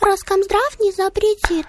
Роскомздрав не запретит.